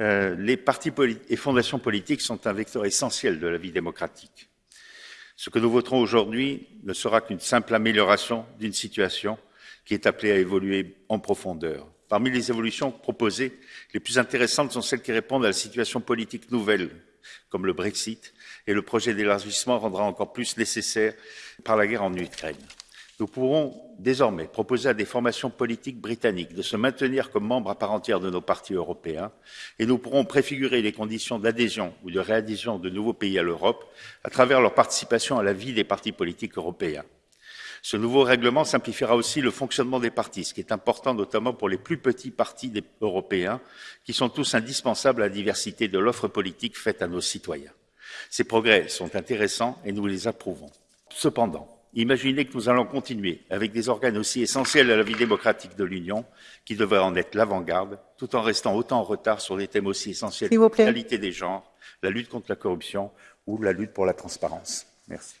Euh, les partis et fondations politiques sont un vecteur essentiel de la vie démocratique. Ce que nous voterons aujourd'hui ne sera qu'une simple amélioration d'une situation qui est appelée à évoluer en profondeur. Parmi les évolutions proposées, les plus intéressantes sont celles qui répondent à la situation politique nouvelle, comme le Brexit, et le projet d'élargissement rendra encore plus nécessaire par la guerre en Ukraine. Nous pourrons désormais proposer à des formations politiques britanniques de se maintenir comme membres à part entière de nos partis européens et nous pourrons préfigurer les conditions d'adhésion ou de réadhésion de nouveaux pays à l'Europe à travers leur participation à la vie des partis politiques européens. Ce nouveau règlement simplifiera aussi le fonctionnement des partis, ce qui est important notamment pour les plus petits partis européens, qui sont tous indispensables à la diversité de l'offre politique faite à nos citoyens. Ces progrès sont intéressants et nous les approuvons. Cependant, Imaginez que nous allons continuer avec des organes aussi essentiels à la vie démocratique de l'Union, qui devraient en être l'avant-garde, tout en restant autant en retard sur des thèmes aussi essentiels que l'égalité des genres, la lutte contre la corruption ou la lutte pour la transparence. Merci.